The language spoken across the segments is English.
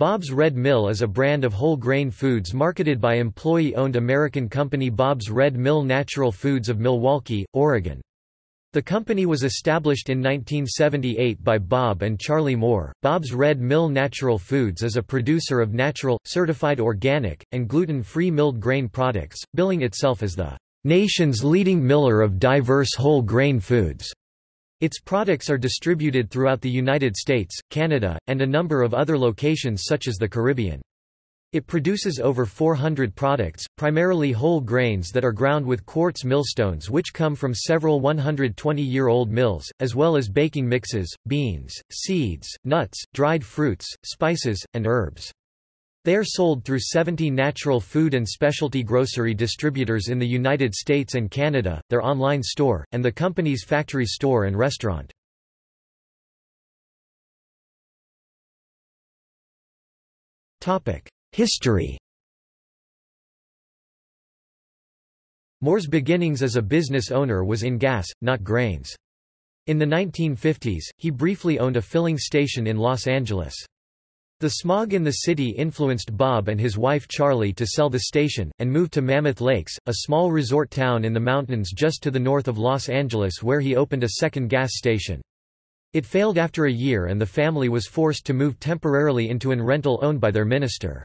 Bob's Red Mill is a brand of whole grain foods marketed by employee-owned American company Bob's Red Mill Natural Foods of Milwaukie, Oregon. The company was established in 1978 by Bob and Charlie Moore. Bob's Red Mill Natural Foods is a producer of natural, certified organic, and gluten-free milled grain products, billing itself as the nation's leading miller of diverse whole grain foods. Its products are distributed throughout the United States, Canada, and a number of other locations such as the Caribbean. It produces over 400 products, primarily whole grains that are ground with quartz millstones which come from several 120-year-old mills, as well as baking mixes, beans, seeds, nuts, dried fruits, spices, and herbs. They are sold through 70 natural food and specialty grocery distributors in the United States and Canada, their online store, and the company's factory store and restaurant. History Moore's beginnings as a business owner was in gas, not grains. In the 1950s, he briefly owned a filling station in Los Angeles. The smog in the city influenced Bob and his wife Charlie to sell the station, and move to Mammoth Lakes, a small resort town in the mountains just to the north of Los Angeles where he opened a second gas station. It failed after a year and the family was forced to move temporarily into an rental owned by their minister.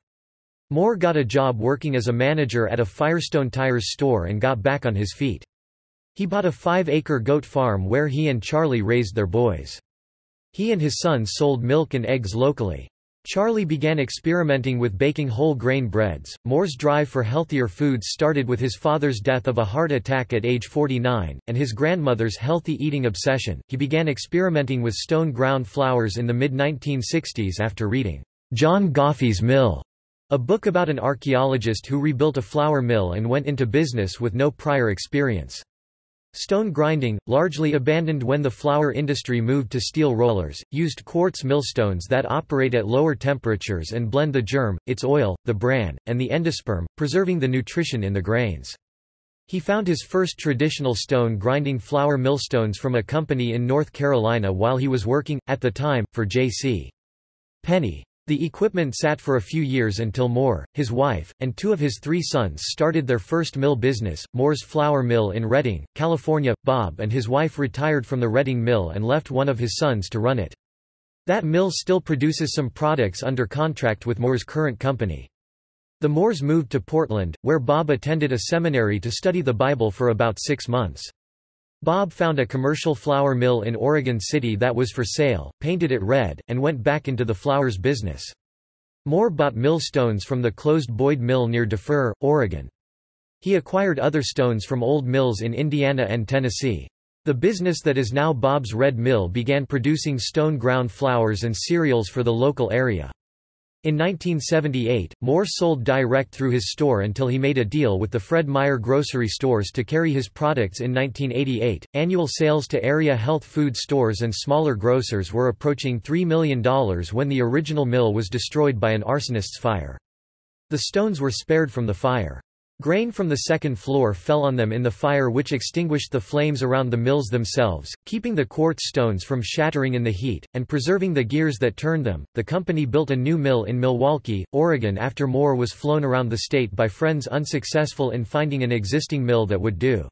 Moore got a job working as a manager at a Firestone Tires store and got back on his feet. He bought a five-acre goat farm where he and Charlie raised their boys. He and his sons sold milk and eggs locally. Charlie began experimenting with baking whole grain breads. Moore's drive for healthier foods started with his father's death of a heart attack at age 49, and his grandmother's healthy eating obsession. He began experimenting with stone ground flours in the mid 1960s after reading John Goffe's Mill, a book about an archaeologist who rebuilt a flour mill and went into business with no prior experience. Stone grinding, largely abandoned when the flour industry moved to steel rollers, used quartz millstones that operate at lower temperatures and blend the germ, its oil, the bran, and the endosperm, preserving the nutrition in the grains. He found his first traditional stone grinding flour millstones from a company in North Carolina while he was working, at the time, for J.C. Penney. The equipment sat for a few years until Moore, his wife, and two of his three sons started their first mill business, Moore's Flour Mill in Redding, California. Bob and his wife retired from the Redding Mill and left one of his sons to run it. That mill still produces some products under contract with Moore's current company. The Moores moved to Portland, where Bob attended a seminary to study the Bible for about six months. Bob found a commercial flour mill in Oregon City that was for sale, painted it red, and went back into the flours business. Moore bought millstones from the closed Boyd Mill near Dufur, Oregon. He acquired other stones from old mills in Indiana and Tennessee. The business that is now Bob's Red Mill began producing stone ground flours and cereals for the local area. In 1978, Moore sold direct through his store until he made a deal with the Fred Meyer grocery stores to carry his products in 1988. Annual sales to area health food stores and smaller grocers were approaching $3 million when the original mill was destroyed by an arsonist's fire. The stones were spared from the fire. Grain from the second floor fell on them in the fire which extinguished the flames around the mills themselves, keeping the quartz stones from shattering in the heat, and preserving the gears that turned them. The company built a new mill in Milwaukie, Oregon after Moore was flown around the state by friends unsuccessful in finding an existing mill that would do.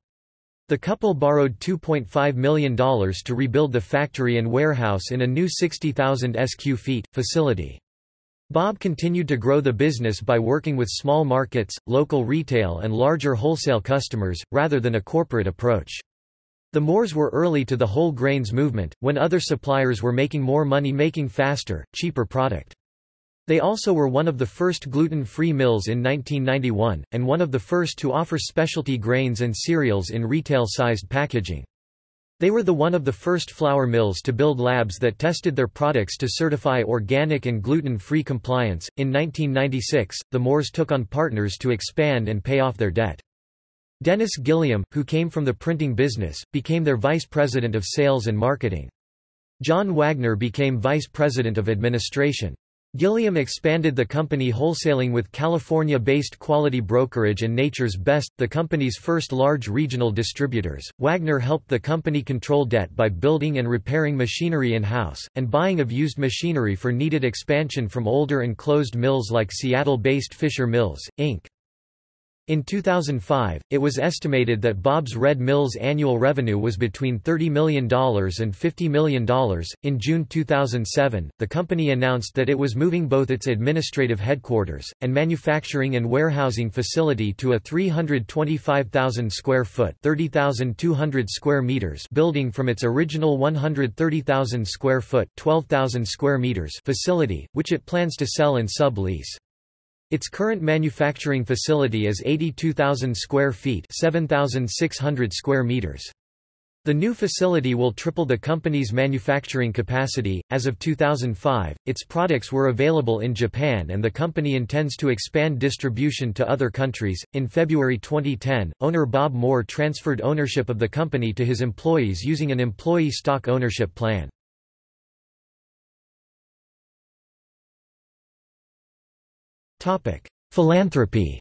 The couple borrowed $2.5 million to rebuild the factory and warehouse in a new 60,000 sq ft facility. Bob continued to grow the business by working with small markets, local retail and larger wholesale customers, rather than a corporate approach. The Moores were early to the whole grains movement, when other suppliers were making more money making faster, cheaper product. They also were one of the first gluten-free mills in 1991, and one of the first to offer specialty grains and cereals in retail-sized packaging. They were the one of the first flour mills to build labs that tested their products to certify organic and gluten-free compliance. In 1996, the Moores took on partners to expand and pay off their debt. Dennis Gilliam, who came from the printing business, became their vice president of sales and marketing. John Wagner became vice president of administration. Gilliam expanded the company wholesaling with California-based Quality Brokerage and Nature's Best, the company's first large regional distributors. Wagner helped the company control debt by building and repairing machinery in-house, and buying of used machinery for needed expansion from older and closed mills like Seattle-based Fisher Mills, Inc. In 2005, it was estimated that Bob's Red Mill's annual revenue was between $30 million and $50 million. In June 2007, the company announced that it was moving both its administrative headquarters and manufacturing and warehousing facility to a 325,000 square foot (30,200 square meters) building from its original 130,000 square foot (12,000 square meters) facility, which it plans to sell and sub-lease. Its current manufacturing facility is 82,000 square feet 7,600 square meters. The new facility will triple the company's manufacturing capacity. As of 2005, its products were available in Japan and the company intends to expand distribution to other countries. In February 2010, owner Bob Moore transferred ownership of the company to his employees using an employee stock ownership plan. Philanthropy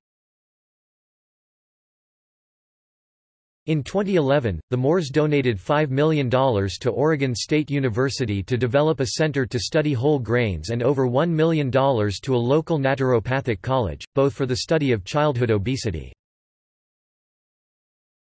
In 2011, the Moores donated $5 million to Oregon State University to develop a center to study whole grains and over $1 million to a local naturopathic college, both for the study of childhood obesity.